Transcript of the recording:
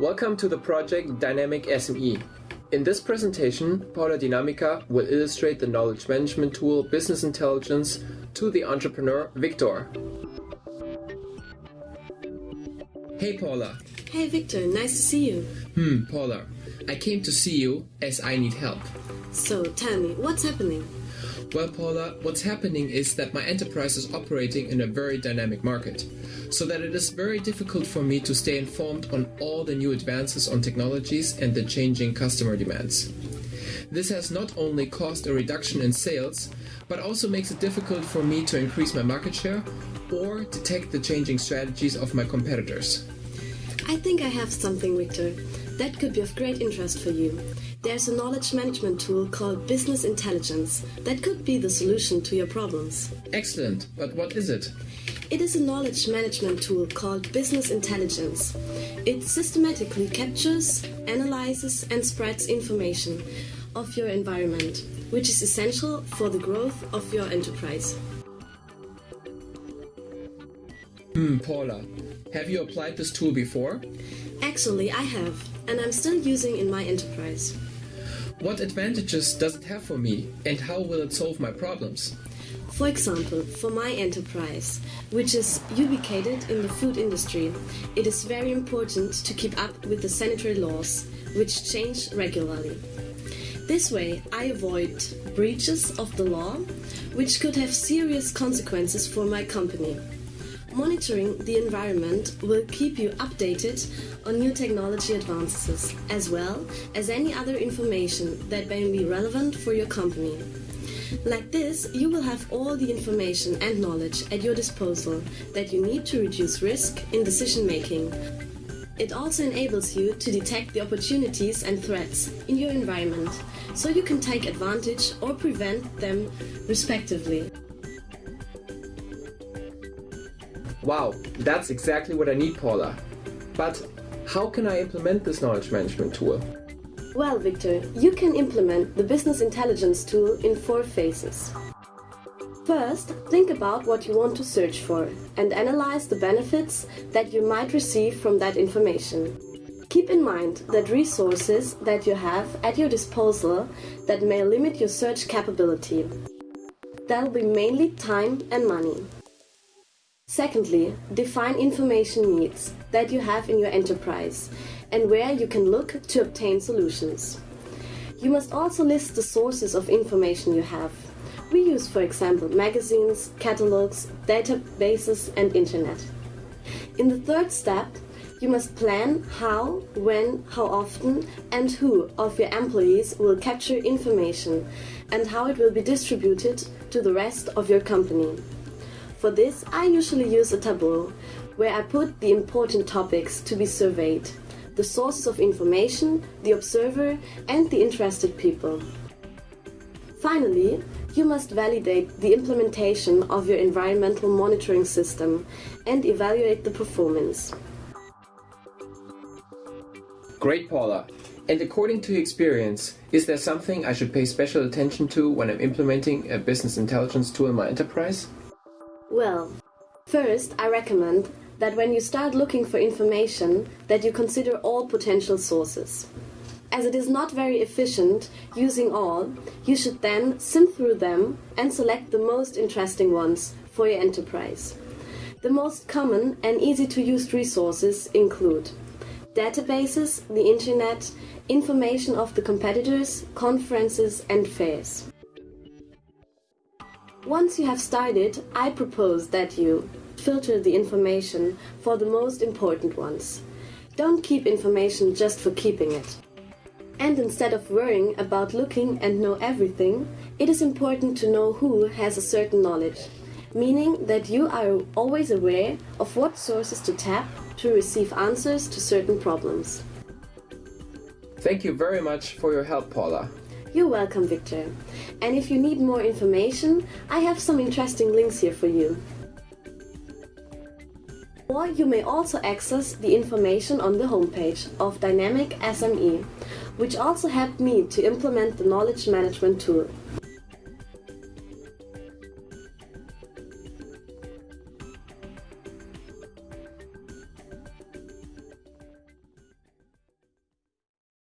Welcome to the project Dynamic SME. In this presentation, Paula Dinamica will illustrate the knowledge management tool Business Intelligence to the entrepreneur Victor. Hey Paula. Hey Victor, nice to see you. Hmm, Paula. I came to see you as I need help. So tell me, what's happening? Well, Paula, what's happening is that my enterprise is operating in a very dynamic market, so that it is very difficult for me to stay informed on all the new advances on technologies and the changing customer demands. This has not only caused a reduction in sales, but also makes it difficult for me to increase my market share or detect the changing strategies of my competitors. I think I have something, Victor. That could be of great interest for you. There's a knowledge management tool called Business Intelligence that could be the solution to your problems. Excellent, but what is it? It is a knowledge management tool called Business Intelligence. It systematically captures, analyzes, and spreads information of your environment, which is essential for the growth of your enterprise. Hmm, Paula, have you applied this tool before? Actually, I have, and I'm still using in my enterprise. What advantages does it have for me, and how will it solve my problems? For example, for my enterprise, which is ubicated in the food industry, it is very important to keep up with the sanitary laws, which change regularly. This way, I avoid breaches of the law, which could have serious consequences for my company. Monitoring the environment will keep you updated on new technology advances, as well as any other information that may be relevant for your company. Like this, you will have all the information and knowledge at your disposal that you need to reduce risk in decision making. It also enables you to detect the opportunities and threats in your environment, so you can take advantage or prevent them respectively. Wow, that's exactly what I need, Paula. But how can I implement this knowledge management tool? Well, Victor, you can implement the business intelligence tool in four phases. First, think about what you want to search for and analyze the benefits that you might receive from that information. Keep in mind that resources that you have at your disposal that may limit your search capability. That'll be mainly time and money. Secondly, define information needs that you have in your enterprise and where you can look to obtain solutions. You must also list the sources of information you have. We use, for example, magazines, catalogs, databases, and internet. In the third step, you must plan how, when, how often, and who of your employees will capture information and how it will be distributed to the rest of your company. For this, I usually use a tableau where I put the important topics to be surveyed, the sources of information, the observer, and the interested people. Finally, you must validate the implementation of your environmental monitoring system and evaluate the performance. Great, Paula. And according to your experience, is there something I should pay special attention to when I'm implementing a business intelligence tool in my enterprise? Well, first I recommend that when you start looking for information that you consider all potential sources. As it is not very efficient using all, you should then sift through them and select the most interesting ones for your enterprise. The most common and easy to use resources include databases, the internet, information of the competitors, conferences and fairs. Once you have started, I propose that you filter the information for the most important ones. Don't keep information just for keeping it. And instead of worrying about looking and know everything, it is important to know who has a certain knowledge, meaning that you are always aware of what sources to tap to receive answers to certain problems. Thank you very much for your help, Paula. You're welcome, Victor. And if you need more information, I have some interesting links here for you. Or you may also access the information on the homepage of Dynamic SME, which also helped me to implement the knowledge management tool.